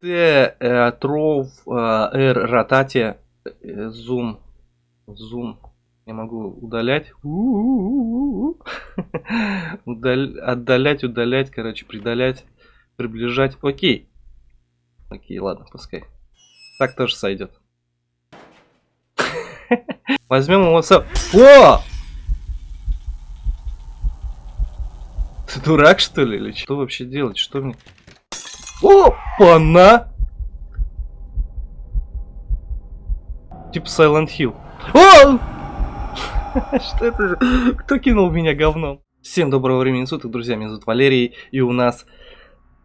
Т, э, р, э, зум, зум. Я могу удалять. Удаль... Отдалять, удалять, короче, придалять, приближать. Окей. Окей, ладно, пускай. Так тоже сойдет. Возьмем его с... О! Ты дурак, что ли? Или что вообще делать? Что мне... Опа-на! Типа Silent Hill. О! Что это? Кто кинул меня говном? Всем доброго времени суток, друзья, меня зовут Валерий, и у нас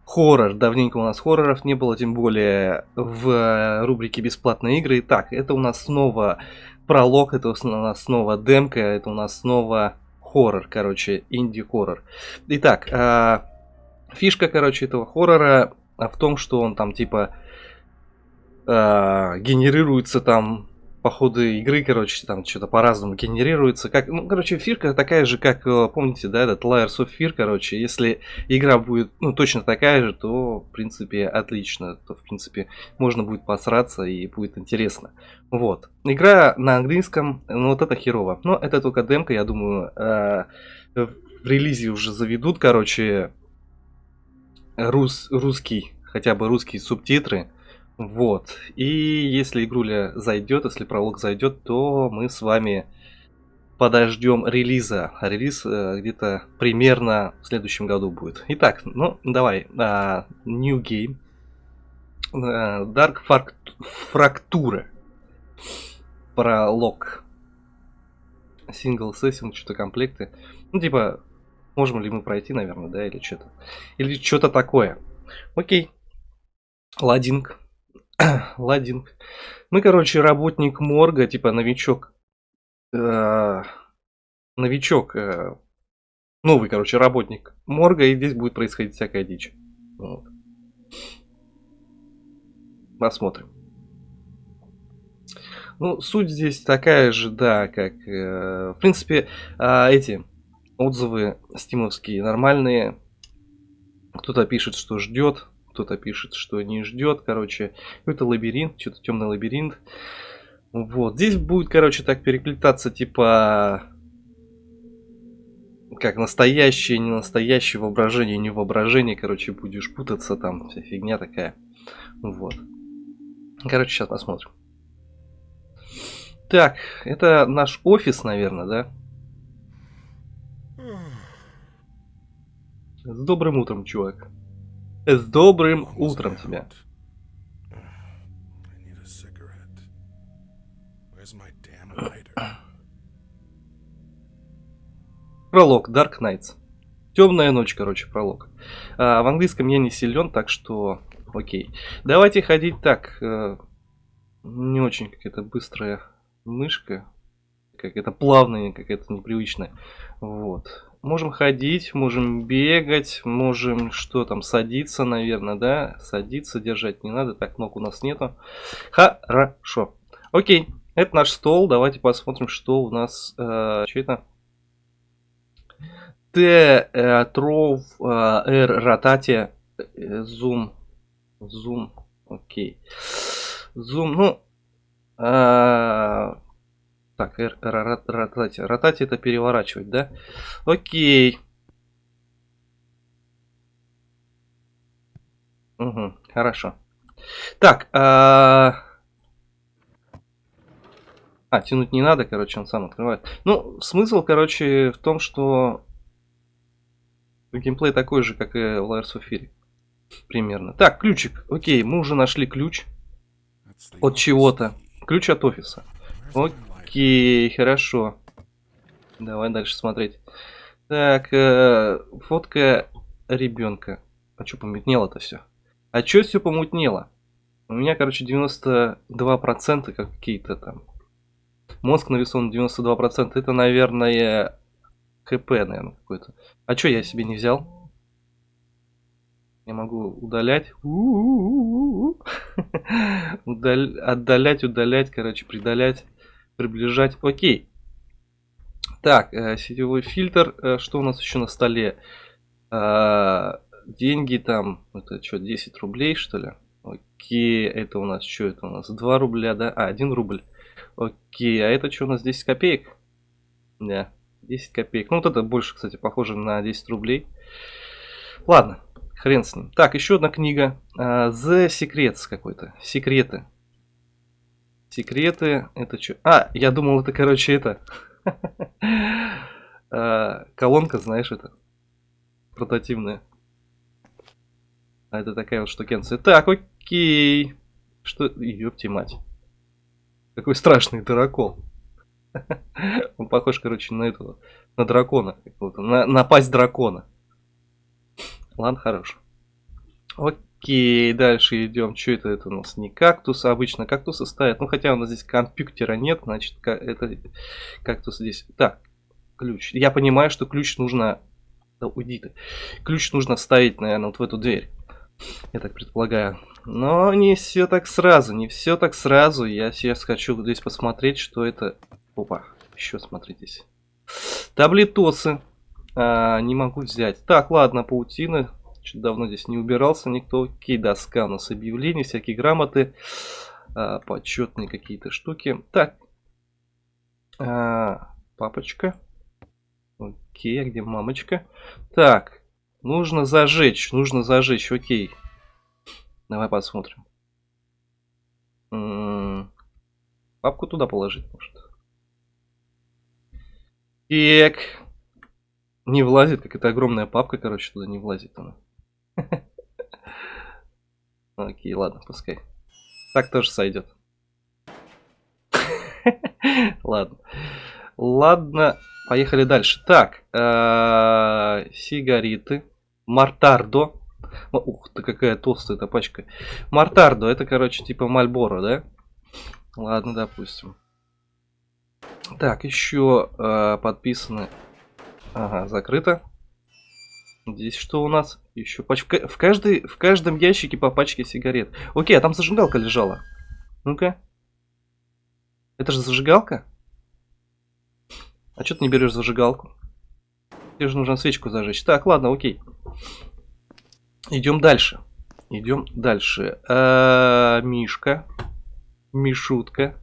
хоррор. Давненько у нас хорроров не было, тем более в рубрике «Бесплатные игры». Так, это у нас снова пролог, это у нас снова демка, это у нас снова хоррор, короче, инди-хоррор. Итак, э, фишка, короче, этого хоррора в том, что он там типа э, генерируется там по ходу игры, короче, там что-то по-разному генерируется. Как, ну, короче, фирка такая же, как, э, помните, да, этот Layers of Fear, короче, если игра будет, ну, точно такая же, то, в принципе, отлично, то, в принципе, можно будет посраться и будет интересно. Вот. Игра на английском, ну, вот это херово. Но это только демка, я думаю, э, в релизе уже заведут, короче, рус, русский, хотя бы русские субтитры, вот. И если игруля зайдет, если пролог зайдет, то мы с вами подождем релиза. Релиз э, где-то примерно в следующем году будет. Итак, ну давай. Э, new Game. Э, Dark Fracture. Пролог. Single Session, что-то комплекты. Ну, типа, можем ли мы пройти, наверное, да, или что-то. Или что-то такое. Окей. Ладинг. Ладинг. Мы, короче, работник морга, типа новичок. Э, новичок. Э, новый, короче, работник морга, и здесь будет происходить всякая дичь. Вот. Посмотрим. Ну, суть здесь такая же, да, как... Э, в принципе, э, эти отзывы стимовские нормальные. Кто-то пишет, что ждет, кто-то пишет, что не ждет, короче, это лабиринт, что-то темный лабиринт. Вот, здесь будет, короче, так перекликаться, типа, как настоящее, не настоящее, воображение, не воображение, короче, будешь путаться, там, вся фигня такая. Вот. Короче, сейчас посмотрим. Так, это наш офис, наверное, да? С добрым утром, чувак. С добрым утром тебя. Пролог, Dark Knights. Темная ночь, короче, пролог. А, в английском я не силен, так что окей. Давайте ходить так. Э, не очень какая-то быстрая мышка. Какая-то плавная, какая-то непривычная. Вот. Можем ходить, можем бегать, можем что там, садиться, наверное, да? Садиться, держать не надо, так ног у нас нету. Хорошо. Окей, это наш стол, давайте посмотрим, что у нас... Э, что это? Т, э, тров, э, R, э, зум, зум, окей. Зум, ну, э, так, ротати. Ротати это переворачивать, да? Окей. Угу, хорошо. Так, а... а, тянуть не надо, короче, он сам открывает. Ну, смысл, короче, в том, что геймплей такой же, как и в Layers of Fear. Примерно. Так, ключик. Окей, мы уже нашли ключ от чего-то. Ключ от офиса. Окей. Окей, хорошо. Давай дальше смотреть. Так, э, фотка ребенка. А что помутнело-то все? А что все помутнело? У меня, короче, 92% какие-то там. Мозг нарисован 92%. Это, наверное, ХП, наверное, какой-то. А что я себе не взял? Я могу удалять. Отдалять, удалять, короче, придалять приближать. Окей. Так, э, сетевой фильтр. Э, что у нас еще на столе? Э, деньги там, это что, 10 рублей, что ли? Окей, это у нас что это у нас? 2 рубля, да? А, 1 рубль. Окей, а это что у нас 10 копеек? Да, 10 копеек. Ну, вот это больше, кстати, похоже на 10 рублей. Ладно, хрен с ним. Так, еще одна книга. The Secrets какой-то. Секреты. Секреты. Это что? А, я думал, это, короче, это. uh, колонка, знаешь, это. Портативная. А это такая вот штукенция. Так, окей. Что? Ёпти мать. Какой страшный дракон. Он похож, короче, на этого, на дракона на, на пасть дракона. Ладно, хорош. Окей, дальше идем. Что это? Это у нас не кактус, обычно кактусы ставят. Ну, хотя у нас здесь компьютера нет, значит, это кактус здесь. Так, ключ. Я понимаю, что ключ нужно... Да уйди ты. Ключ нужно вставить, наверное, вот в эту дверь. Я так предполагаю. Но не все так сразу, не все так сразу. Я сейчас хочу здесь посмотреть, что это... Опа, еще смотритесь. Таблетосы. А, не могу взять. Так, ладно, паутина. Чуть давно здесь не убирался никто. Окей, доска у нас объявлений, всякие грамоты. А, почетные какие-то штуки. Так. А, папочка. Окей, а где мамочка? Так, нужно зажечь, нужно зажечь, окей. Давай посмотрим. М -м -м. Папку туда положить, может. Так. Не влазит, как это огромная папка, короче, туда не влазит она. Окей, ладно, пускай. Так тоже сойдет. Ладно. Ладно, поехали дальше. Так, э, сигареты. Мартардо. Ух ты, какая толстая эта пачка. Мартардо, это, короче, типа Мальборо, да? Ладно, допустим. Так, еще э, подписаны Ага, закрыто. Здесь что у нас? Еще пачка. В, каждой, в каждом ящике по пачке сигарет. Окей, а там зажигалка лежала. Ну-ка. Это же зажигалка? А что ты не берешь зажигалку? Тебе же нужно свечку зажечь. Так, ладно, окей. Идем дальше. Идем дальше. А, Мишка. Мишутка.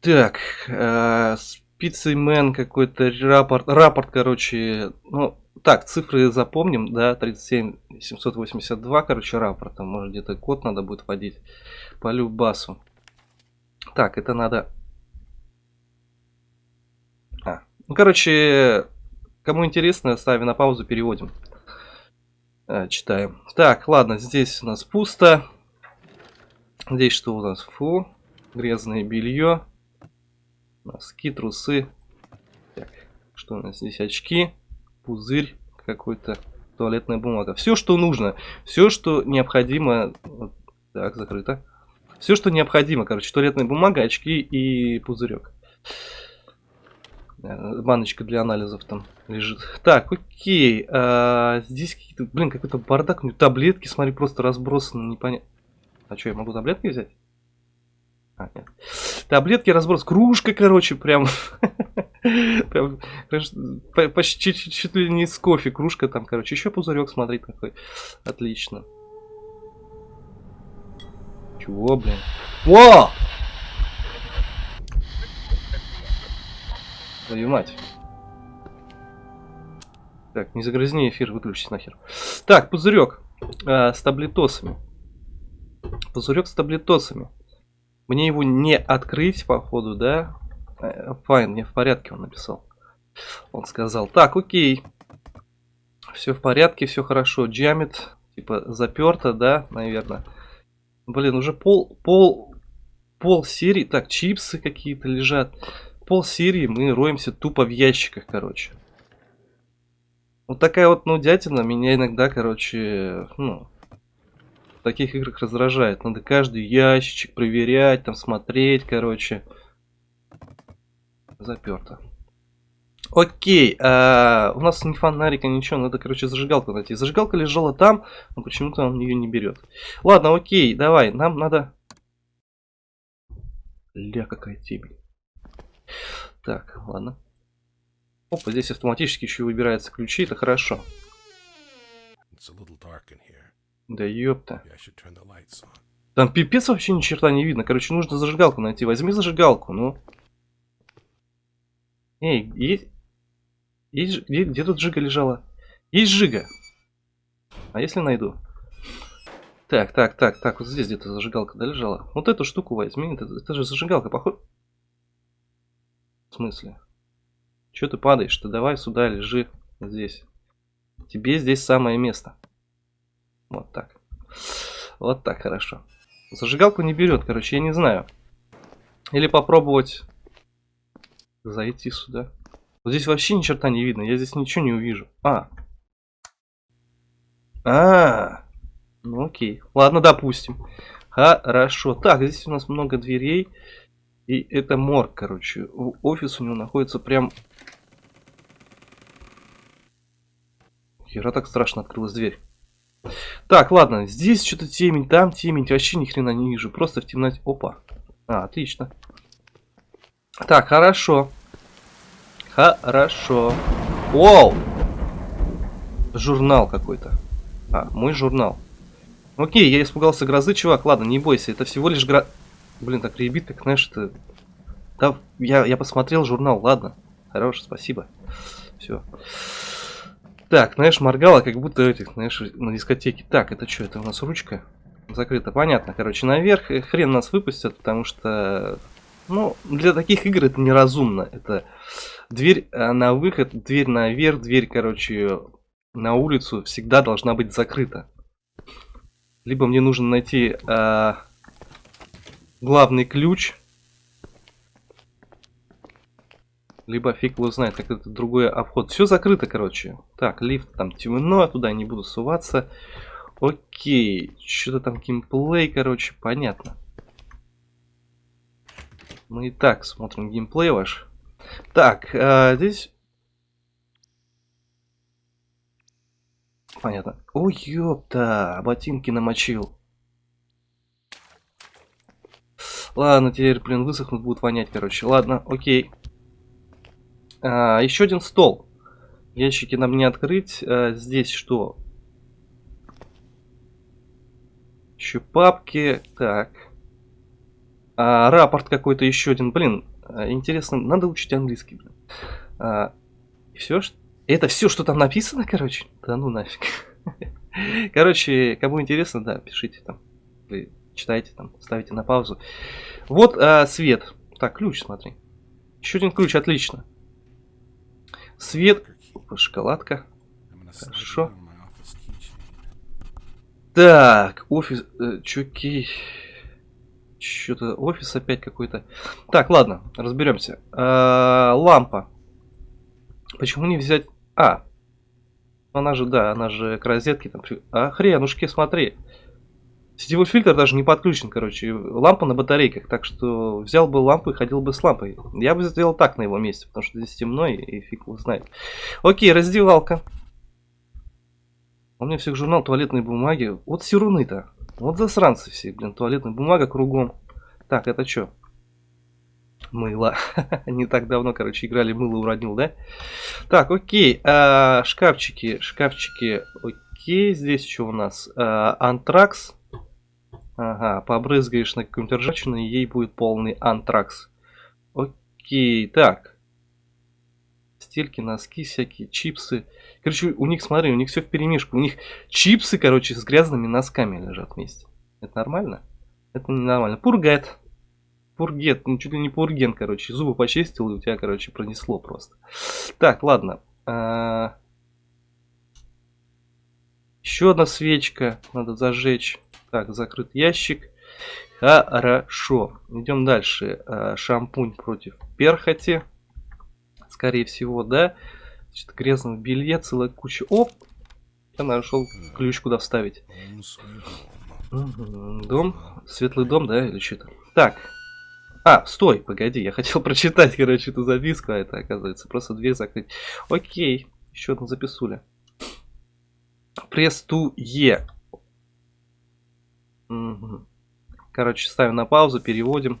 Так, а, Пиццеймен какой-то рапорт, рапорт, короче, ну, так, цифры запомним, да, 37 782, короче, рапорт, там, может, где-то код надо будет вводить по любасу. Так, это надо... А, ну, короче, кому интересно, ставим на паузу, переводим. А, читаем. Так, ладно, здесь у нас пусто. Здесь что у нас? Фу, грязное белье. Носки, трусы. Так, что у нас здесь? Очки, пузырь какой-то, туалетная бумага. Все, что нужно. Все, что необходимо. Так, закрыто. Все, что необходимо, короче, туалетная бумага, очки и пузырек. Э, баночка для анализов там лежит. Так, окей. А, здесь какие-то, блин, какой-то бардак. Таблетки, смотри, просто разбросаны, непонятно. А что, я могу таблетки взять? Таблетки разброс. Кружка, короче, прям. прям почти чуть, ли не с кофе. Кружка там, короче. Еще пузырек, смотри, какой. Отлично. Чего, блин? Во! Твою мать. Так, не загрязни эфир, выключись нахер. Так, пузырек э, с таблетосами. Пузырек с таблетосами. Мне его не открыть, походу, да? Э, fine, мне в порядке он написал. Он сказал, так, окей. Все в порядке, все хорошо. Dammit, типа, заперто, да, наверное. Блин, уже пол, пол, пол серии. Так, чипсы какие-то лежат. Пол серии мы роемся тупо в ящиках, короче. Вот такая вот нудятина меня иногда, короче, ну, таких играх раздражает. Надо каждый ящичек проверять, там смотреть, короче. Заперто. Окей, а, у нас не фонарика, ничего, надо, короче, зажигалку найти. Зажигалка лежала там, но почему-то он ее не берет. Ладно, окей, давай, нам надо... Ля, какая темень. Так, ладно. Опа, здесь автоматически еще выбираются ключи, это хорошо. It's a. Да ёпта. Там пипец вообще ни черта не видно. Короче, нужно зажигалку найти. Возьми зажигалку, ну. Эй, есть... есть... Где, где тут жига лежала? Есть жига. А если найду? Так, так, так, так, вот здесь где-то зажигалка, да, лежала? Вот эту штуку возьми, это, это же зажигалка, похоже. В смысле? Че ты падаешь? Ты давай сюда лежи, здесь. Тебе здесь самое место. Вот так. Вот так, хорошо. Зажигалку не берет, короче, я не знаю. Или попробовать зайти сюда. Вот здесь вообще ни черта не видно, я здесь ничего не увижу. А. А. Ну окей. Ладно, допустим. Хорошо. Так, здесь у нас много дверей. И это морг, короче. Офис у него находится прям... Хера так страшно открылась дверь. Так, ладно, здесь что-то темень, там темень, вообще ни хрена не вижу, просто в темноте. Опа. А, отлично. Так, хорошо. Хорошо. Воу! Журнал какой-то. А, мой журнал. Окей, я испугался грозы, чувак. Ладно, не бойся, это всего лишь гро... Блин, так ребит, как, знаешь, это... Да, я, я посмотрел журнал, ладно. Хорош, спасибо. Все. Так, знаешь, моргала, как будто этих, знаешь, на дискотеке. Так, это что, это у нас ручка? Закрыта, понятно. Короче, наверх э, хрен нас выпустят, потому что... Ну, для таких игр это неразумно. Это дверь э, на выход, дверь наверх, дверь, короче, на улицу всегда должна быть закрыта. Либо мне нужно найти э, главный ключ, либо фиг его знает, как это другой обход. Все закрыто, короче. Так, лифт там темно, туда не буду суваться. Окей, что-то там геймплей, короче, понятно. Мы и так смотрим геймплей ваш. Так, а, здесь... Понятно. Ой, ёпта, ботинки намочил. Ладно, теперь, блин, высохнут, будут вонять, короче. Ладно, окей. А, еще один стол. Ящики нам не открыть. А, здесь что? Еще папки. Так. А, рапорт какой-то еще один. Блин, а, интересно. Надо учить английский, блин. А, все, что... Это все, что там написано, короче? Да ну нафиг. Короче, кому интересно, да, пишите там. Вы читайте там, ставите на паузу. Вот а, свет. Так, ключ, смотри. Еще один ключ, отлично. Свет. Шоколадка. Хорошо. Так, офис... Э, чуки... Что-то офис опять какой-то. Так, ладно, разберемся. А, лампа. Почему не взять... А, она же, да, она же к розетке там... А, хренушки, смотри. Сетевой фильтр даже не подключен, короче. Лампа на батарейках, так что взял бы лампу и ходил бы с лампой. Я бы сделал так на его месте, потому что здесь темно и, фиг его знает. Окей, раздевалка. У меня всех журнал туалетной бумаги. Вот сируны-то. Вот засранцы все, блин, туалетная бумага кругом. Так, это что? Мыло. Не так давно, короче, играли мыло уронил, да? Так, окей. а, шкафчики, шкафчики. Окей, здесь что у нас? А, антракс. Ага, побрызгаешь на какую-нибудь ржавчину, и ей будет полный антракс. Окей, так. Стельки, носки всякие, чипсы. Короче, у них, смотри, у них все в перемешку. У них чипсы, короче, с грязными носками лежат вместе. Это нормально? Это не нормально. Пургет. Пургет, ну чуть ли не пурген, короче. Зубы почистил, и у тебя, короче, пронесло просто. Так, ладно. А, Еще одна свечка надо зажечь. Так, закрыт ящик. Хорошо. Идем дальше. А, Шампунь против перхоти. Скорее всего, да. Что-то грязного белья, целая куча. Оп! Я нашел ключ, куда вставить. Дом, светлый дом, да, или что-то. Так. А, стой, погоди, я хотел прочитать, короче, эту записку, а это, оказывается, просто дверь закрыть. Окей, еще одна записуля. Пресс Короче, ставим на паузу, переводим.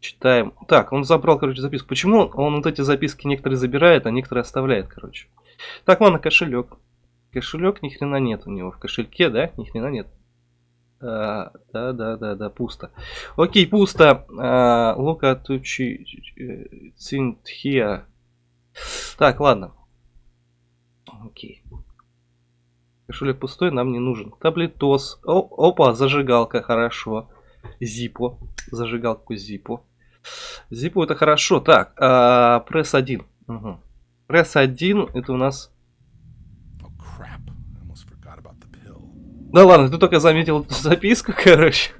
Читаем. Так, он забрал, короче, записку. Почему он вот эти записки некоторые забирает, а некоторые оставляет, короче. Так, ладно, кошелек. Кошелек ни хрена нет у него. В кошельке, да? Ни хрена нет. А, да, да, да, да, пусто. Окей, пусто. А, Лука тучи цинтхия. Так, ладно. Окей. Кошелек пустой, нам не нужен. Таблетос. О, опа, зажигалка, хорошо. Зипо. Зажигалку Зипо. Зипо это хорошо. Так, а, пресс 1. Угу. Пресс 1 это у нас... Да ладно, ты только заметил эту записку, короче.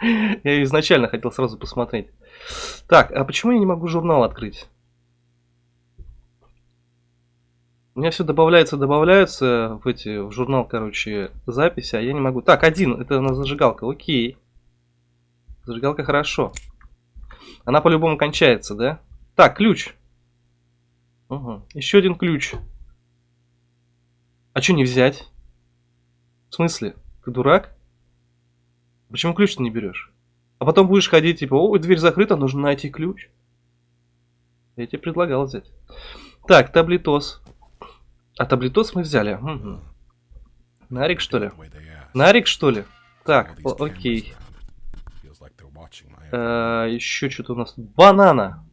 Я изначально хотел сразу посмотреть. Так, а почему я не могу журнал открыть? У меня все добавляется, добавляется в эти в журнал, короче, записи, а я не могу. Так, один, это у нас зажигалка, окей. Зажигалка хорошо. Она по-любому кончается, да? Так, ключ. Угу. Еще один ключ. А что не взять? В смысле? Ты дурак? Почему ключ ты не берешь? А потом будешь ходить, типа, о, дверь закрыта, нужно найти ключ. Я тебе предлагал взять. Так, таблетос. А таблетос мы взяли. Угу. Нарик, что ли? Нарик, что ли? Так, окей. every Э, еще что-то у нас. Банана.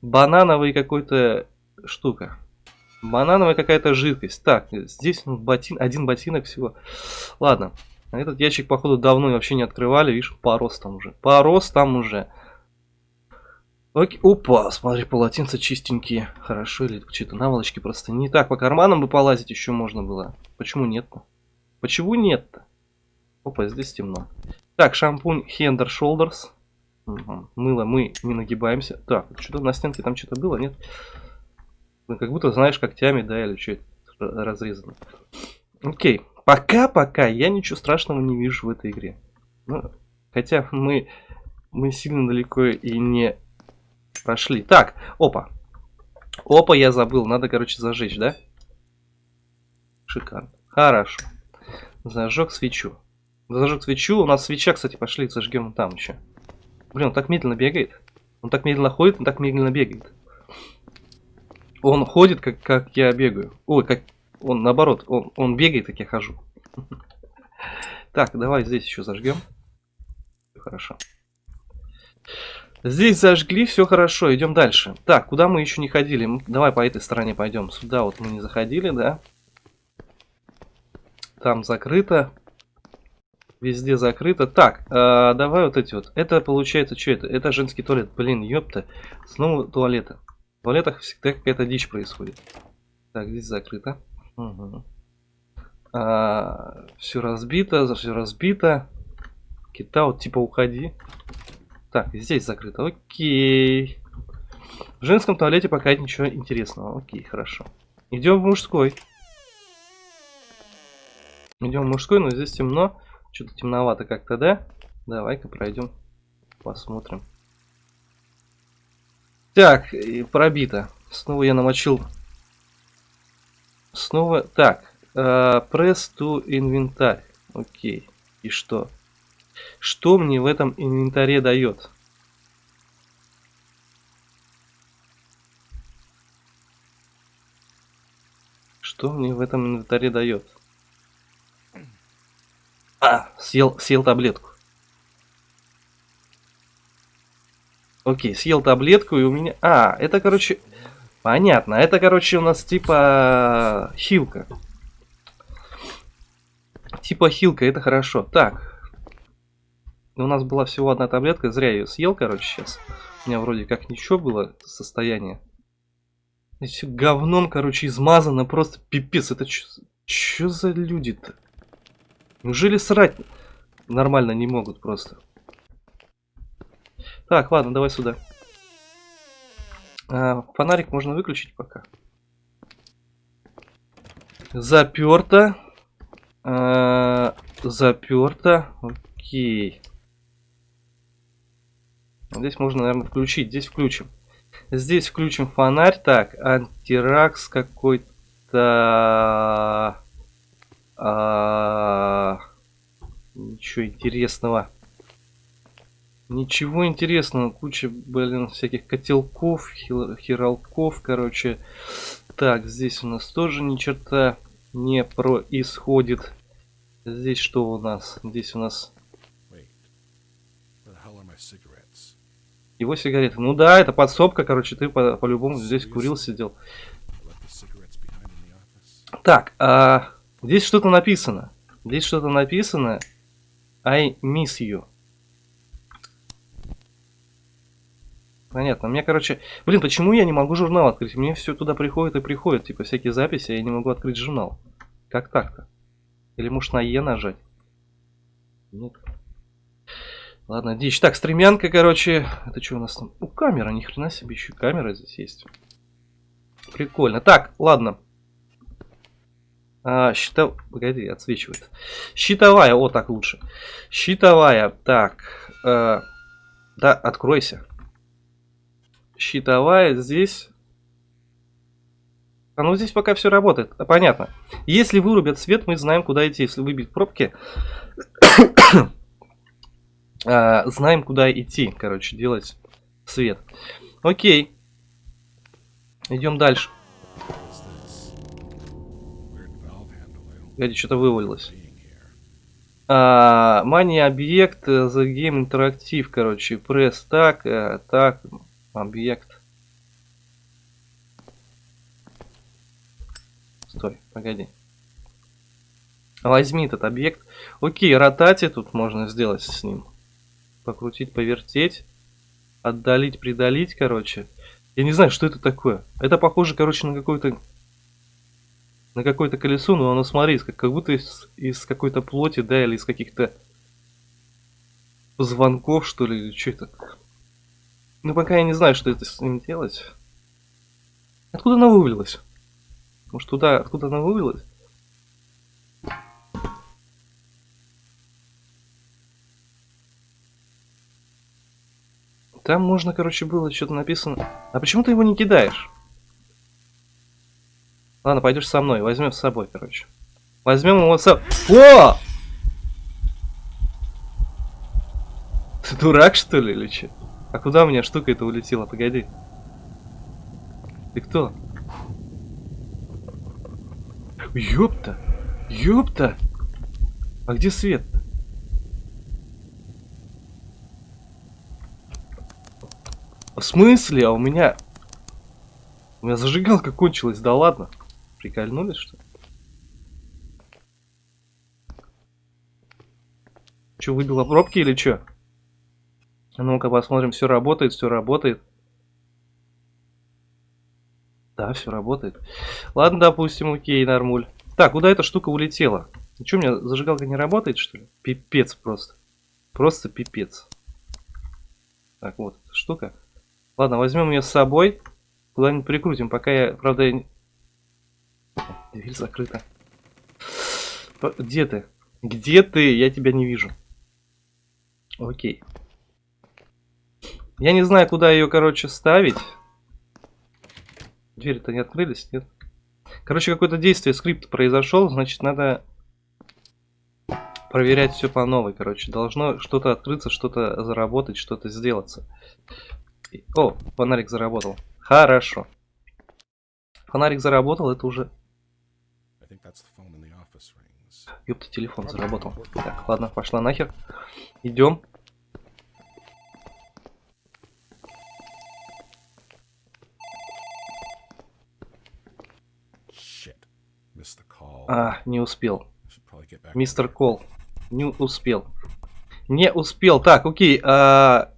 Банановая какой-то штука. Банановая какая-то жидкость. Так, здесь ну, ботин, один ботинок всего. Ладно. А Этот ящик, походу, давно вообще не открывали. Видишь, порос там уже. Порос там уже. Окей. Опа, смотри, полотенца чистенькие. Хорошо, или что-то наволочки просто не так. По карманам бы полазить еще можно было. Почему нет-то? Почему нет-то? Опа, здесь темно. Так, шампунь and Shoulders. Мгм. Мыло мы не нагибаемся. Так, что-то на стенке там что-то было, нет? Ну, как будто знаешь когтями, да, или что это разрезано. Окей. Пока-пока я ничего страшного не вижу в этой игре. Ну, хотя мы, мы сильно далеко и не прошли. Так, опа. Опа, я забыл. Надо, короче, зажечь, да? Шикарно. Хорошо. Зажег свечу. Зажег свечу. У нас свеча, кстати, пошли, зажгем там еще. Блин, он так медленно бегает. Он так медленно ходит, он так медленно бегает. Он ходит, как, как я бегаю. Ой, как он наоборот, он, он бегает, как я хожу. Так, давай здесь еще зажгем. Хорошо. Здесь зажгли, все хорошо, идем дальше. Так, куда мы еще не ходили? Давай по этой стороне пойдем. Сюда вот мы не заходили, да? Там закрыто. Везде закрыто. Так, а, давай вот эти вот. Это получается, что это? Это женский туалет. Блин, ёпта. Снова туалеты. В туалетах всегда какая-то дичь происходит. Так, здесь закрыто. все разбито, все разбито. Кита, вот типа уходи. Так, здесь закрыто. Окей. В женском туалете пока ничего интересного. Окей, хорошо. Идем в мужской. Идем в мужской, но здесь темно. Что-то темновато как-то, да? Давай-ка пройдем. Посмотрим. Так, и пробито. Снова я намочил. Снова. Так. Пресс to инвентарь. Окей. И что? Что мне в этом инвентаре дает? Что мне в этом инвентаре дает? А, съел, съел таблетку. Окей, съел таблетку и у меня... А, это, короче... Понятно, это, короче, у нас типа хилка. Типа хилка, это хорошо. Так. У нас была всего одна таблетка, зря ее съел, короче, сейчас. У меня вроде как ничего было состояние. Все говном, короче, измазано, просто пипец. Это что за люди-то? Неужели срать нормально не могут просто? Так, ладно, давай сюда. А, фонарик можно выключить пока. Заперто. А, заперто. Окей. Здесь можно, наверное, включить. Здесь включим. Здесь включим фонарь. Так, антиракс какой-то... А... Ничего интересного. Ничего интересного. Куча, блин, всяких котелков, хиралков, короче. Так, здесь у нас тоже ни черта. не происходит. Здесь что у нас? Здесь у нас. Его сигареты. Ну да, это подсобка, короче, ты по- по-любому здесь курил, сидел. Так, а, здесь что-то написано. Здесь что-то написано. I miss you. Понятно. Мне, короче... Блин, почему я не могу журнал открыть? Мне все туда приходит и приходит. Типа всякие записи, я не могу открыть журнал. Как так-то? Или может на Е нажать? Нет. Ладно, дичь. Так, стремянка, короче. Это что у нас там? У камера, ни хрена себе, еще камера здесь есть. Прикольно. Так, ладно. А, щитов... Погоди, отсвечивает. Щитовая, о, так лучше. Щитовая, так. э, да, откройся. Щитовая здесь. А ну здесь пока все работает. А, понятно. Если вырубят свет, мы знаем, куда идти. Если выбить пробки, а, знаем, куда идти. Короче, делать свет. Окей. Идем дальше. Погоди, что-то вывалилось. А, Мания объект, э, The Game Interactive, короче, пресс так, э, так, объект. Стой, погоди. Возьми этот объект. Окей, ротати тут можно сделать с ним. Покрутить, повертеть. Отдалить, придалить, короче. Я не знаю, что это такое. Это похоже, короче, на какой-то на какое-то колесо, но оно, смотри, как, как будто из, из какой-то плоти, да, или из каких-то позвонков, что ли, или что это. Ну, пока я не знаю, что это с ним делать. Откуда она вывалилась? Может, туда, откуда она вывалилась? Там можно, короче, было что-то написано. А почему ты его не кидаешь? Ладно, пойдешь со мной, возьмем с собой, короче. Возьмем его с собой. О! Ты дурак, что ли, или че? А куда у меня штука эта улетела? Погоди. Ты кто? Ёпта! Ёпта! А где свет? В смысле? А у меня... У меня зажигалка кончилась, да ладно. Прикольнулись, что ли? Че, выбило пробки или что? А ну-ка посмотрим, все работает, все работает. Да, все работает. Ладно, допустим, окей, нормуль. Так, куда эта штука улетела? Что, у меня зажигалка не работает, что ли? Пипец просто. Просто пипец. Так, вот эта штука. Ладно, возьмем ее с собой. Куда-нибудь прикрутим, пока я, правда, я... Дверь закрыта. Где ты? Где ты? Я тебя не вижу. Окей. Я не знаю, куда ее, короче, ставить. Двери-то не открылись, нет? Короче, какое-то действие, скрипт произошел, значит, надо проверять все по новой, короче. Должно что-то открыться, что-то заработать, что-то сделаться. И- О, фонарик заработал. Хорошо. Фонарик заработал, это уже... Ёпта, телефон заработал. Так, ладно, пошла нахер. Идем. А, не успел. Мистер Кол. Не успел. Не успел. Так, окей. А...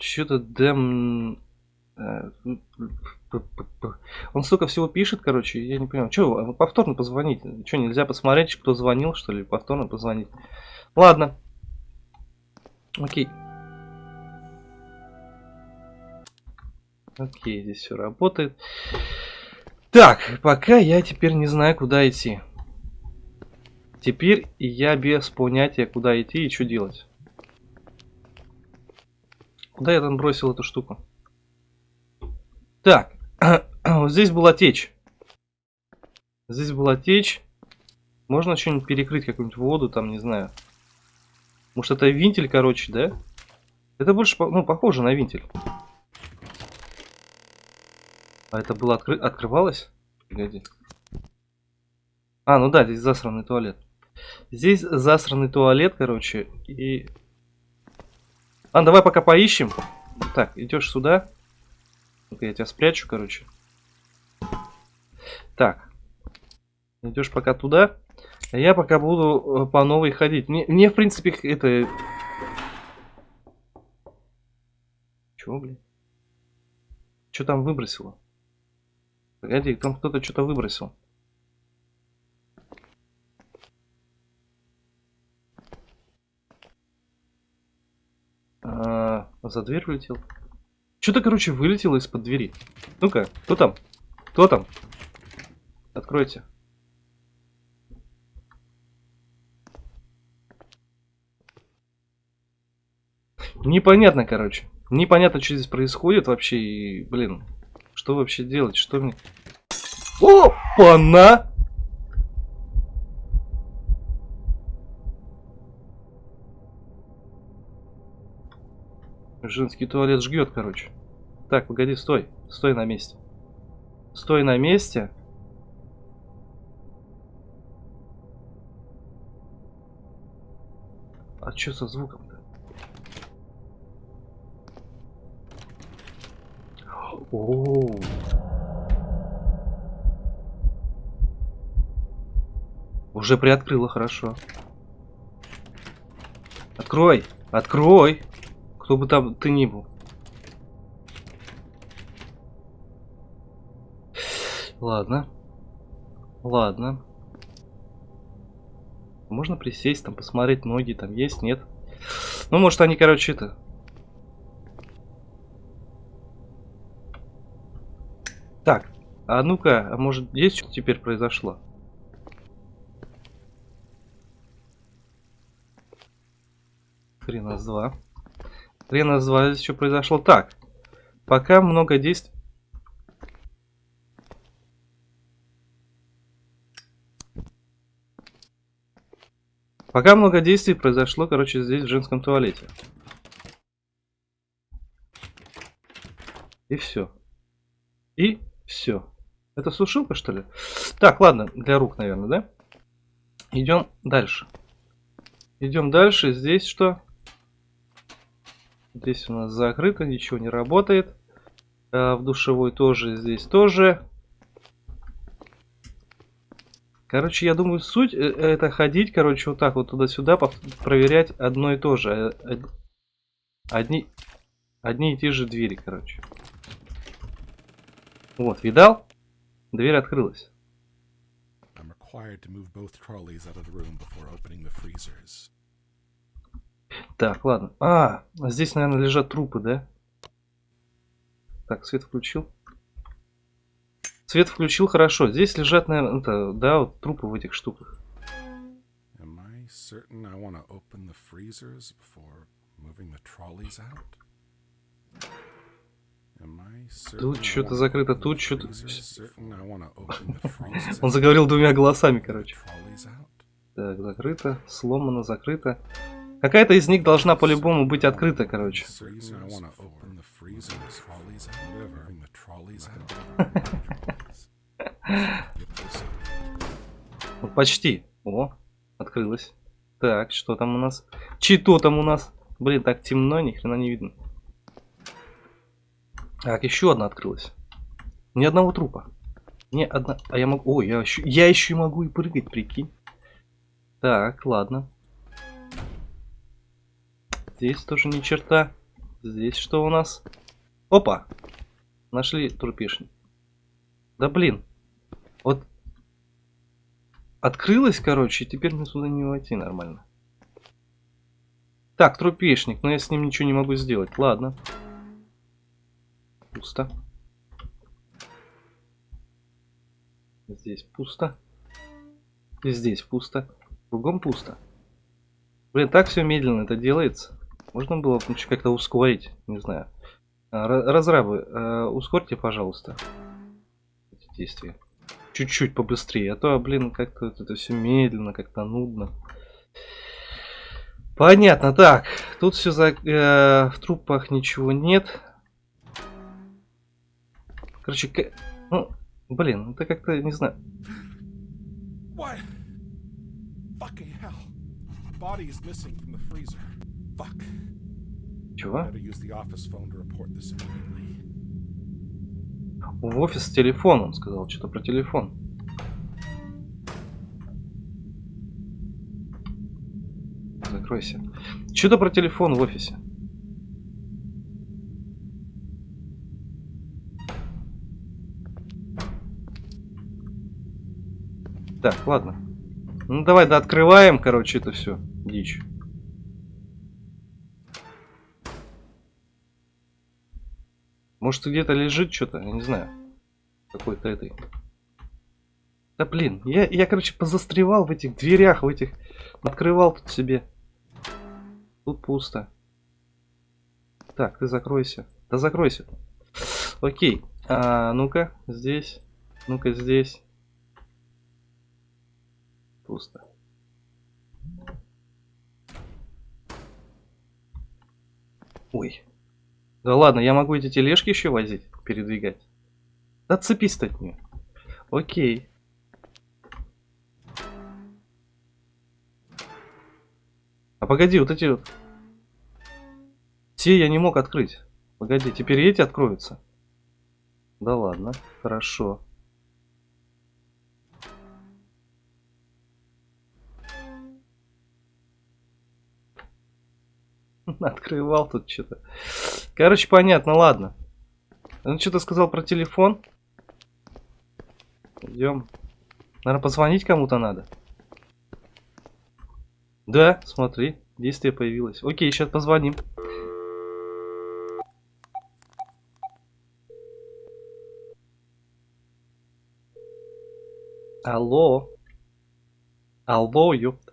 Что-то Дэм... э, Он столько всего пишет, короче, я не понимаю. Че, повторно позвонить? Че, нельзя посмотреть, кто звонил, что ли? Повторно позвонить. Ладно. Окей. Окей, здесь все работает. Так, пока я теперь не знаю, куда идти. Теперь я без понятия, куда идти и что делать. Куда я там бросил эту штуку? Так, вот здесь была течь. Здесь была течь. Можно что-нибудь перекрыть, какую-нибудь воду, там, не знаю. Может, это винтель, короче, да? Это больше, ну, похоже на винтель. А это было откры... открывалось? Погоди. А, ну да, здесь засранный туалет. Здесь засранный туалет, короче, и... А, давай пока поищем. Так, идешь сюда. Ну-ка, я тебя спрячу, короче. Так. Идешь пока туда. А я пока буду э, по новой ходить. Мне, мне в принципе, это... Чего, блин? Что там выбросило? Погоди, там кто-то что-то выбросил. А, за дверь улетел. Что-то, короче, вылетело из-под двери. Ну-ка, кто там? Кто там? Откройте. Непонятно, короче. Непонятно, что здесь происходит вообще. И, блин, что вообще делать? Что мне... Опа-на! Женский туалет жгет, короче. Так, погоди, стой. Стой на месте. Стой на месте. А что со звуком-то? Уже приоткрыла хорошо. Открой! Открой! Кто бы там ты ни был. Ладно. Ладно. Можно присесть, там посмотреть, ноги там есть, нет? Ну, может, они, короче, это... Так, а ну-ка, а может, есть что теперь произошло? Хрена с два. Два здесь что произошло. Так, пока много действий... Пока много действий произошло, короче, здесь в женском туалете. И все. И все. Это сушилка, что ли? Так, ладно, для рук, наверное, да? Идем дальше. Идем дальше. Здесь что? Здесь у нас закрыто, ничего не работает. А в душевой тоже, здесь тоже. Короче, я думаю, суть э, это ходить, короче, вот так вот туда-сюда, проверять одно и то же. Э, одни, одни и те же двери, короче. Вот, видал? Дверь открылась. Так, ладно. А, здесь, наверное, лежат трупы, да? Так, свет включил. Свет включил хорошо. Здесь лежат, наверное, это, да, вот трупы в этих штуках. Тут что-то закрыто, тут что-то... Он заговорил двумя голосами, короче. Так, закрыто, сломано, закрыто. Какая-то из них должна по-любому быть открыта, короче. Почти. О, открылась. Так, что там у нас? Чито там у нас? Блин, так темно, ни хрена не видно. Так, еще одна открылась. Ни одного трупа. Ни одна... А я могу... Ой, я еще... Я еще могу и прыгать, прикинь. Так, ладно. Здесь тоже ни черта. Здесь что у нас? Опа! Нашли трупишник. Да блин. Вот. Открылась, короче, и теперь мне сюда не войти нормально. Так, трупешник, но я с ним ничего не могу сделать. Ладно. Пусто. Здесь пусто. И здесь пусто. Кругом пусто. Блин, так все медленно это делается. Можно было бы как-то ускорить, не знаю. А, разрабы, э, ускорьте, пожалуйста, эти действия. Чуть-чуть побыстрее, а то, блин, как-то это все медленно, как-то нудно. Понятно, так, тут все за... Э, в трупах ничего нет. Короче, к... ну, блин, это как-то, не знаю. What? Fuck. Чего? В офис с телефоном, он сказал, что-то про телефон. Закройся. Что-то про телефон в офисе. Так, ладно. Ну давай, да, открываем, короче, это все. Дичь. Может где-то лежит что-то, я не знаю. Какой-то этой. Да блин, я, я, короче, позастревал в этих дверях, в этих... Открывал тут себе. Тут пусто. Так, ты закройся. Да закройся. Окей. А, ну-ка, здесь. Ну-ка, здесь. Пусто. Ой. Да ладно, я могу эти тележки еще возить, передвигать. Да отцепись от нее. Окей. А погоди, вот эти вот. Все я не мог открыть. Погоди, теперь эти откроются. Да ладно, хорошо. Открывал тут что-то. Короче, понятно, ладно. Он что-то сказал про телефон. Идем. Наверное, позвонить кому-то надо. Да, смотри, действие появилось. Окей, сейчас позвоним. Алло. Алло, ёпта.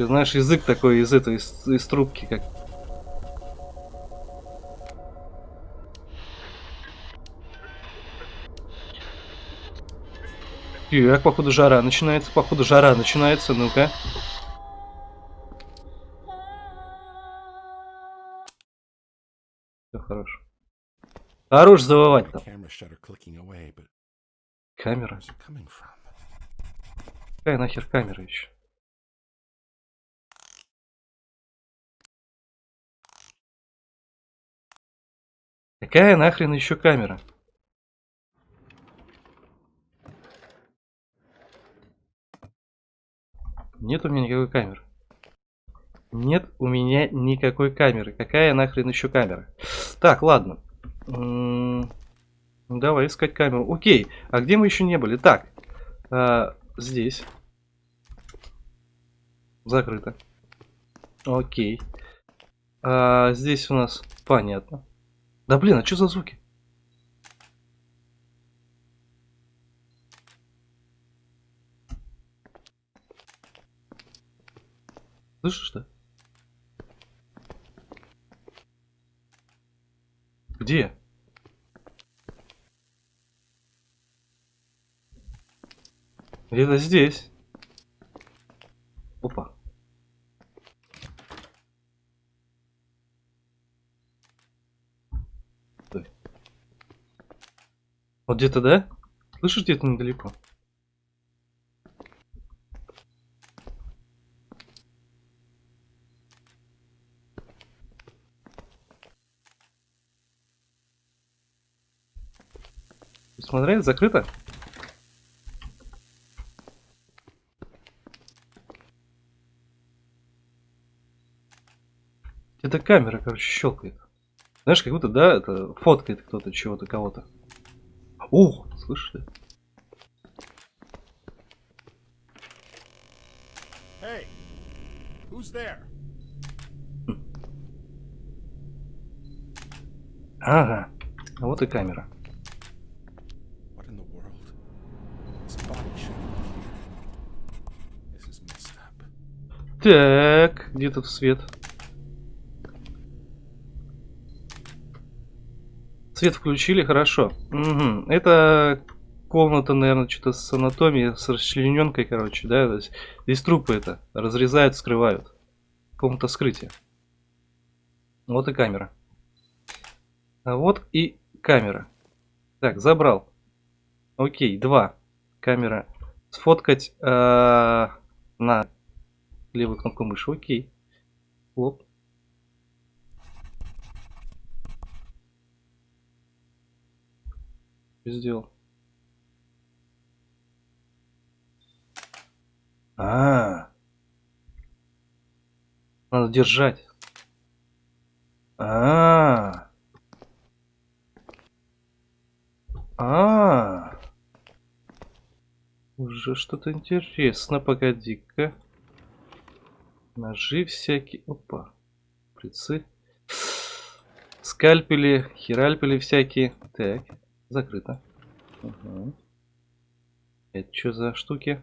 Че, знаешь, язык такой из этой, из, из трубки, как... Так, походу жара начинается, походу жара начинается, ну-ка. Все хорошо. Хорош завывать там. Камера. Какая нахер камера еще? Какая нахрен еще камера? Нет у меня никакой камеры. Нет у меня никакой камеры. Какая нахрен еще камера? Так, ладно. М, ну, Давай искать камеру. Окей. А где мы еще не были? Так. а, здесь. Закрыто. Окей. А, здесь у нас понятно. Да блин, а что за звуки? Слышишь, да? Где? Где-то здесь. Опа. Стой. Вот где-то, да? Слышишь, где-то недалеко? Смотри, закрыто. Это камера, короче, щелкает. Знаешь, как будто, да, это фоткает кто-то чего-то, кого-то. Ух, ты? Hey! Who's there? Ага, а вот и камера. Так, где тут свет? Свет включили, хорошо. Мгм. Это комната, наверное, что-то с анатомией, с расчлененкой, короче, да? То есть здесь трупы это разрезают, скрывают. Комната скрытия. Вот и камера. А вот и камера. Так, забрал. Окей, два. Камера. Сфоткать э, на левую кнопку мыши. Окей. Лоп. Сделал. А, -а, а Надо держать. А, -а, -а. А, -а, -а. Уже что-то интересно, погоди-ка. Ножи всякие. Опа. Прицы. Скальпели, херальпели всякие. Так, закрыто. Угу. Это что за штуки?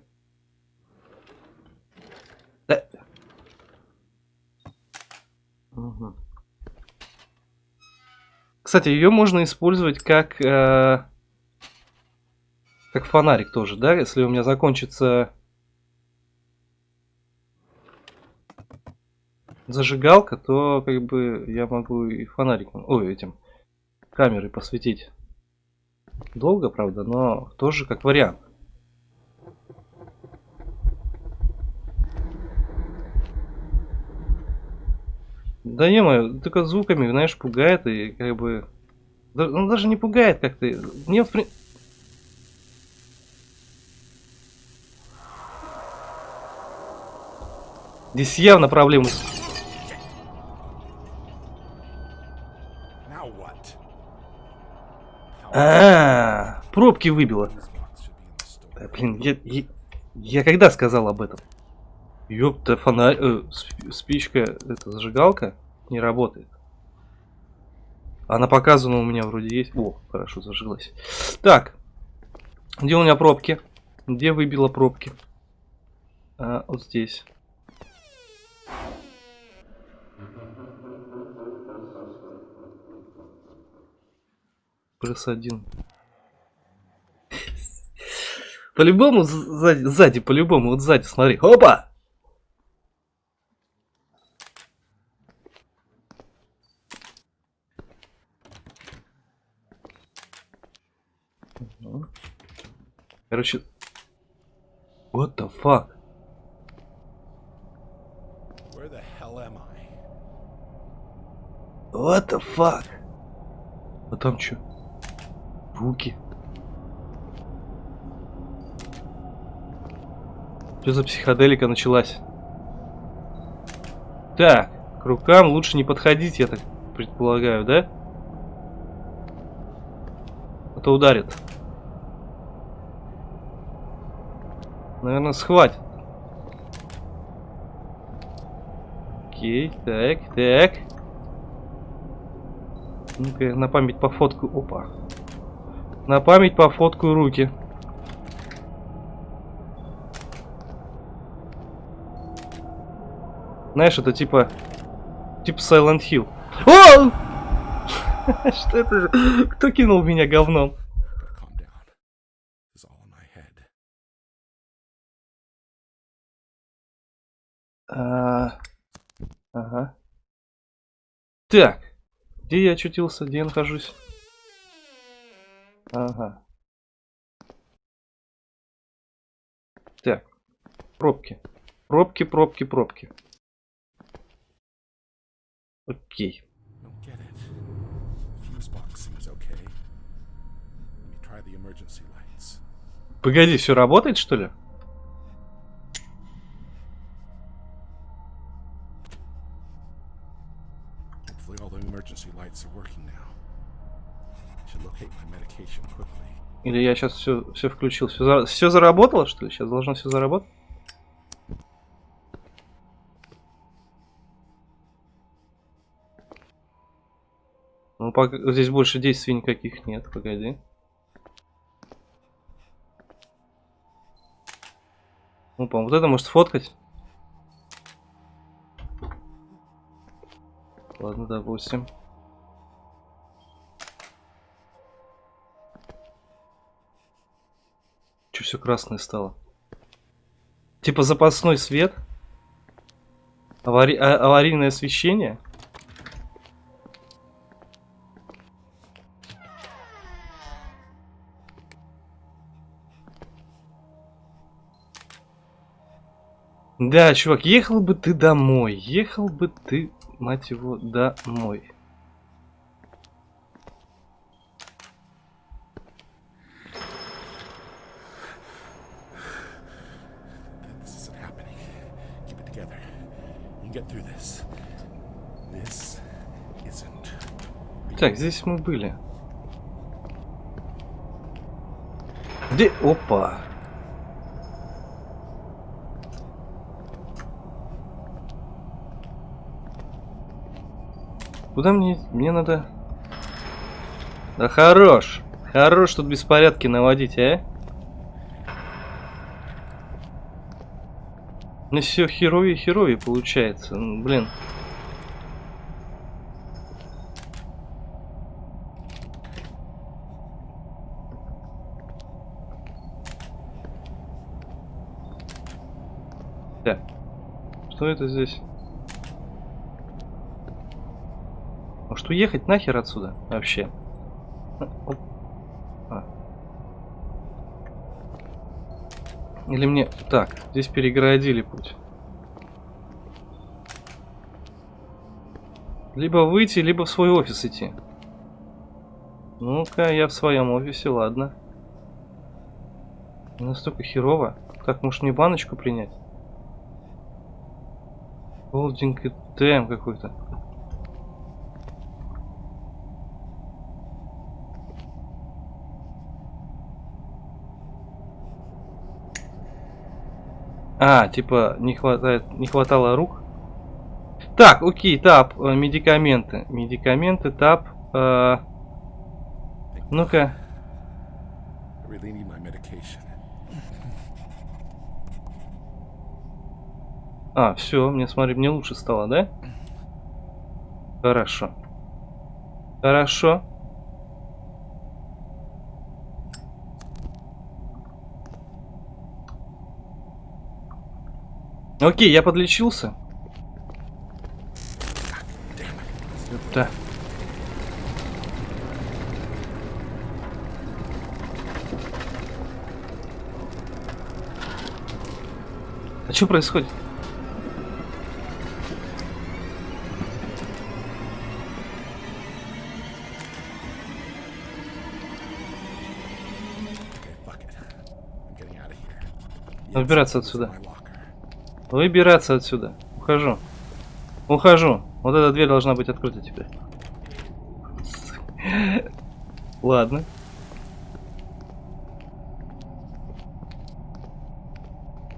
Да. Угу. Кстати, ее можно использовать как э, как фонарик тоже, да? Если у меня закончится зажигалка, то как бы я могу и фонариком, ой, этим камерой посветить. Долго, правда, но тоже как вариант. Да не мою, только звуками, знаешь, пугает и как бы... Ну даже не пугает как-то. Мне в принципе... Здесь явно проблемы. А, -а, -а пробки выбило. Да, блин, я, я, я когда сказал об этом? Ёпта, фонарь, э, спичка, это зажигалка не работает. Она показана у меня вроде есть. О, хорошо, зажигалась. Так, где у меня пробки? Где выбило пробки? А, вот здесь. Плюс один. По-любому сзади, сзади по-любому, вот сзади, смотри. Опа! Короче, what the fuck? Where the hell am I? What the fuck? А там что? Руки. Что за психоделика началась? Так, к рукам лучше не подходить, я так предполагаю, да? А то ударит. Наверное, схватит. Окей, так, так. Ну-ка, на память по фотку. Опа. На память по фотку руки. Знаешь, это типа... Типа Silent Hill. О! Что это? Кто кинул меня говном? А, ага. Так. Где я очутился? Где я нахожусь? Ага. Так. Пробки. Пробки, пробки, пробки. Окей. Погоди, все работает, что ли? Или я сейчас все, все включил? Все, за... все заработало, что ли? Сейчас должно все заработать? Ну, пока здесь больше действий никаких нет, погоди. Ну, по вот это может сфоткать. Ладно, допустим. Че все красное стало? Типа запасной свет? Авари... А аварийное освещение? Да, чувак, ехал бы ты домой. Ехал бы ты, мать его, домой. Так, здесь мы были. Где? Опа. Куда мне... Мне надо... Да хорош. Хорош тут беспорядки наводить, а? Ну все херовее херовее получается. М, Блин. Так. Что это здесь? Может уехать нахер отсюда вообще? А. А. Или мне... Так, здесь перегородили путь. Либо выйти, либо в свой офис идти. Ну-ка, я в своем офисе, ладно. Настолько херово. Так, может мне баночку принять? Холдинг и ТМ какой-то. А, типа, не хватает, не хватало рук. Так, окей, тап, э, медикаменты. Медикаменты, тап. э, Ну-ка. А, все, мне смотри, мне лучше стало, да? Хорошо. Хорошо. Окей, я подлечился. Да. А что происходит? Выбираться отсюда. Выбираться отсюда. Ухожу. Ухожу. Вот эта дверь должна быть открыта теперь. Ладно.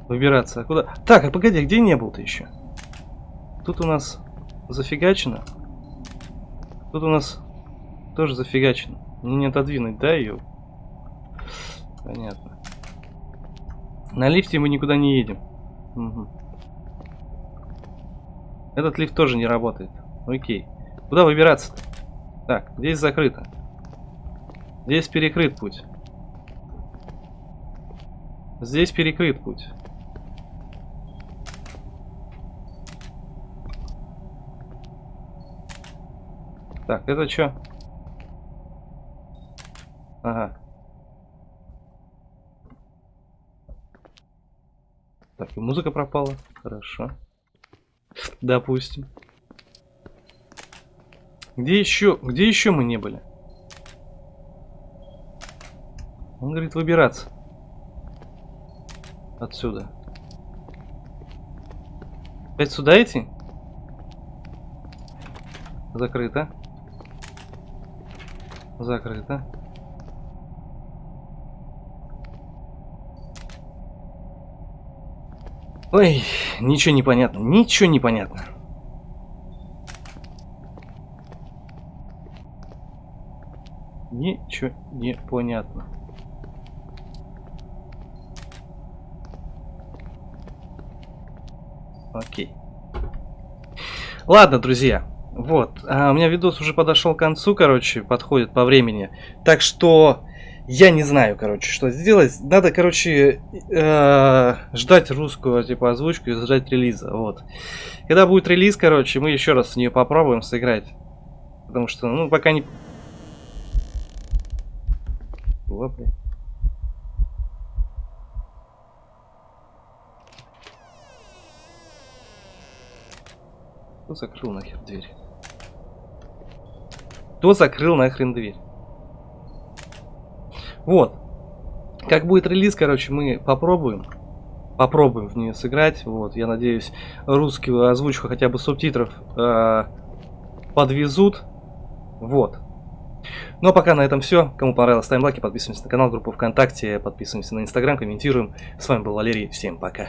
Выбираться. А Куда? Так, а погоди, а где не был ты еще? Тут у нас зафигачено. Тут у нас тоже зафигачено. Мне не отодвинуть, да, ее? Понятно. На лифте мы никуда не едем. Мгм. Этот лифт тоже не работает. Окей. Куда выбираться -то? Так, здесь закрыто. Здесь перекрыт путь. Здесь перекрыт путь. Так, это что? Ага. Так, и музыка пропала. Хорошо. Допустим. Где еще? Где еще мы не были? Он говорит выбираться. Отсюда. Опять сюда идти? Закрыто. Закрыто. Ой, ничего не понятно, ничего не понятно. Ничего не понятно. Окей. Ладно, друзья. Вот. а, у меня видос уже подошел к концу, короче, подходит по времени. Так что я не знаю, короче, что сделать. Надо, короче, э, ждать русскую, типа, озвучку и ждать релиза. Вот. Когда будет релиз, короче, мы еще раз в нее попробуем сыграть. Потому что, ну, пока не... Блин. Кто закрыл нахер дверь? Кто закрыл нахрен дверь? Вот. Как будет релиз, короче, мы попробуем. Попробуем в нее сыграть. Вот, я надеюсь, русскую озвучку хотя бы субтитров э, подвезут. Вот. Ну а пока на этом все. Кому понравилось, ставим лайки, подписываемся на канал, группу ВКонтакте, подписываемся на Инстаграм, комментируем. С вами был Валерий, всем пока.